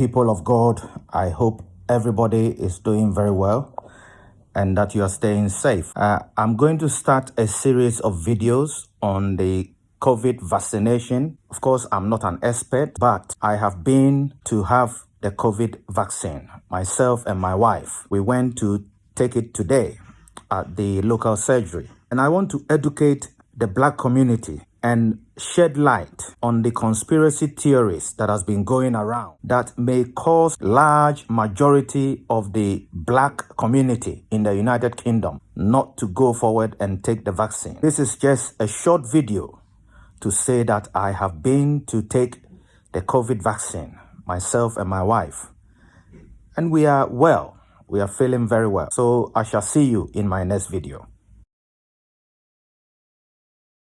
people of God. I hope everybody is doing very well and that you are staying safe. Uh, I'm going to start a series of videos on the COVID vaccination. Of course, I'm not an expert, but I have been to have the COVID vaccine. Myself and my wife, we went to take it today at the local surgery. And I want to educate the black community and shed light on the conspiracy theories that has been going around that may cause large majority of the black community in the United Kingdom not to go forward and take the vaccine. This is just a short video to say that I have been to take the COVID vaccine, myself and my wife, and we are well. We are feeling very well. So I shall see you in my next video.